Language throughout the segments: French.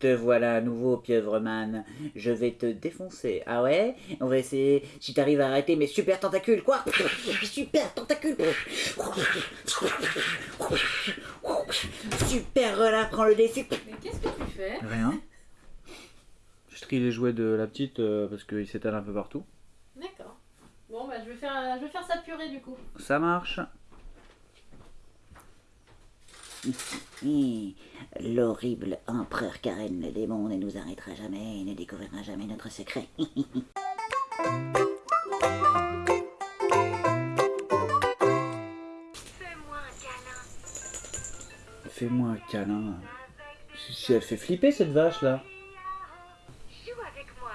Te voilà à nouveau, pieuvreman. Je vais te défoncer. Ah ouais? On va essayer. Si t'arrives à arrêter mes super tentacules, quoi? Super tentacules Super relâche, prends le défi. Mais qu'est-ce que tu fais? Rien. Je trie les jouets de la petite euh, parce qu'ils s'étalent un peu partout. D'accord. Bon, bah, je vais faire, je vais faire sa purée du coup. Ça marche. L'horrible empereur Karen le démon ne nous arrêtera jamais et ne découvrira jamais notre secret. Fais-moi un câlin. Si si elle fait flipper cette vache là. Joue avec moi.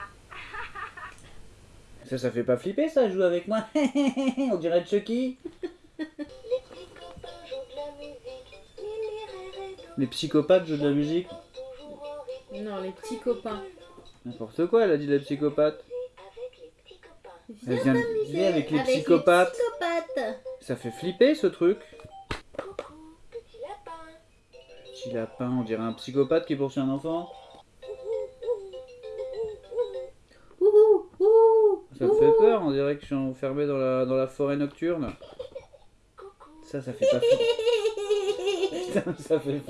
Ça, ça fait pas flipper ça, joue avec moi. On dirait Chucky. Les psychopathes jouent de la musique. Non, les petits copains. N'importe quoi, elle a dit les psychopathes. Elle vient de dire avec les psychopathes. Ça fait flipper ce truc. Petit lapin. Petit lapin, on dirait un psychopathe qui poursuit un enfant. Ça me fait peur, on dirait que je suis enfermé dans la, dans la forêt nocturne. Ça, ça fait pas flipper. Putain, ça fait.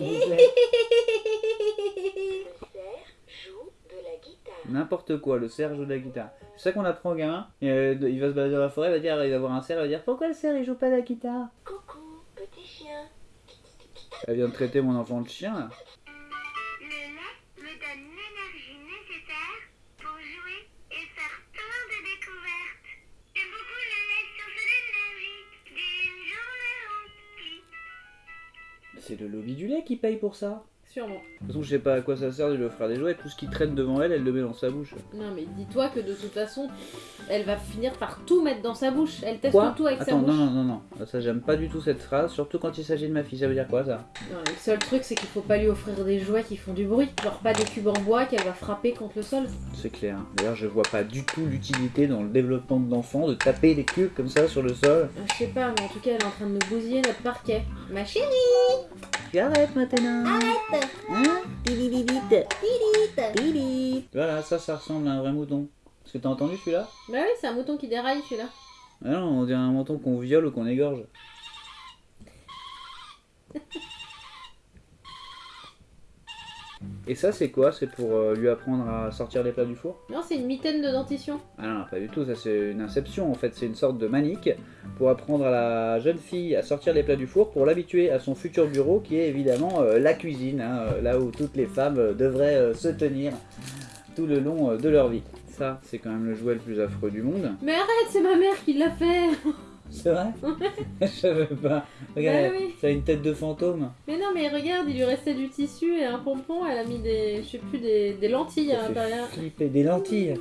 N'importe quoi, le cerf joue de la guitare. C'est ça qu'on apprend au gamin. Et, euh, il va se balader dans la forêt, il va dire, il va voir un cerf, il va dire pourquoi le cerf il joue pas de la guitare? Coucou, petit chien. Elle vient de traiter mon enfant de chien là. C'est le lobby du lait qui paye pour ça. Sûrement. De toute façon, je sais pas à quoi ça sert de lui offrir des jouets. Tout ce qui traîne devant elle, elle le met dans sa bouche. Non, mais dis-toi que de toute façon, elle va finir par tout mettre dans sa bouche. Elle teste Quoi tout avec sa bouche. non, non, non, non. Ça, j'aime pas du tout cette phrase, surtout quand il s'agit de ma fille. Ça veut dire quoi ça? Non, le seul truc, c'est qu'il faut pas lui offrir des jouets qui font du bruit. Genre pas des cubes en bois qu'elle va frapper contre le sol. C'est clair. D'ailleurs, je vois pas du tout l'utilité dans le développement de l'enfant de taper des cubes comme ça sur le sol. Euh, Je sais pas, mais en tout cas, elle est en train de nous bousiller notre parquet. Ma chérie Tu arrêtes maintenant Arrête Voilà, ça, ça ressemble à un vrai mouton. Est-ce que t'as entendu celui-là Bah oui, c'est un mouton qui déraille celui-là. Ah non, on dirait un mouton qu'on viole ou qu'on égorge. Et ça, c'est quoi C'est pour euh, lui apprendre à sortir les plats du four Non, c'est une mitaine de dentition. Ah non, pas du tout, ça c'est une inception en fait, c'est une sorte de manique pour apprendre à la jeune fille à sortir les plats du four pour l'habituer à son futur bureau qui est évidemment euh, la cuisine, hein, euh, là où toutes les femmes devraient euh, se tenir tout le long de leur vie. Ça, c'est quand même le jouet le plus affreux du monde. Mais arrête, c'est ma mère qui l'a fait C'est vrai Je savais pas. Regarde, Bah oui. ça a une tête de fantôme. Mais non, mais regarde, il lui restait du tissu et un pompon, elle a mis des, je sais plus, des, des lentilles à Ça fait l'intérieur. flipper. Des lentilles.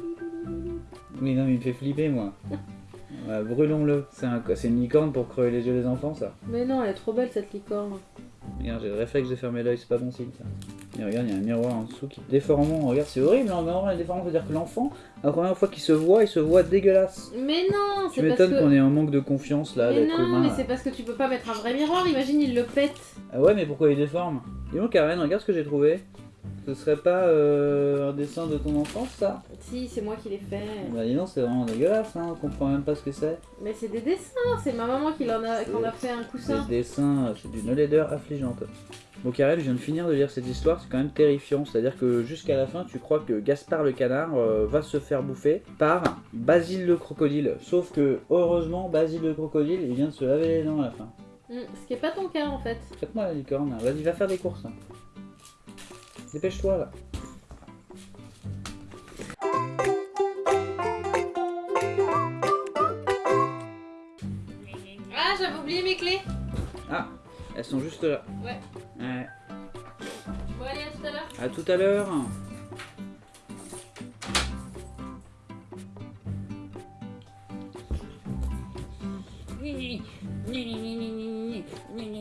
Oui, non, mais il me fait flipper moi. Ouais, Brûlons-le. C'est un... c'est une licorne pour crever les yeux des enfants, ça. Mais non, elle est trop belle cette licorne. Regarde, j'ai le réflexe de fermer l'œil, c'est pas bon signe ça. Et regarde, il y a un miroir en dessous qui est déformant. Regarde, c'est horrible, hein, vraiment, les déformants, c'est-à-dire que l'enfant, la première fois qu'il se voit, il se voit dégueulasse. Mais non, Tu c'est parce m'étonnes qu'on ait un manque de confiance là, Mais non, humain. mais c'est parce que tu peux pas mettre un vrai miroir, imagine il le pète. Ah ouais, mais pourquoi il déforme? Dis donc, Karen, regarde ce que j'ai trouvé. Ce serait pas euh, un dessin de ton enfance, ça? Si, c'est moi qui l'ai fait. Bah dis donc, c'est vraiment dégueulasse, hein, on comprend même pas ce que c'est. Mais c'est des dessins, c'est ma maman qui en a, qu'on a fait un coussin. Des dessins, c'est d'une laideur affligeante. Bon, Karen, je viens de finir de lire cette histoire, c'est quand même terrifiant. C'est-à-dire que jusqu'à la fin, tu crois que Gaspard le canard euh, va se faire bouffer par Basile le crocodile. Sauf que, heureusement, Basile le crocodile, il vient de se laver les dents à la fin. Hmm, ce qui est pas ton cas en fait. Faites-moi la licorne, vas-y, va faire des courses. là. Dépêche-toi là. Ah, j'avais oublié mes clés. Ah, elles sont juste là. Ouais. Ouais. Bon, allez, à tout à l'heure. À tout à l'heure. Ni, ni, ni, ni, ni, ni, ni,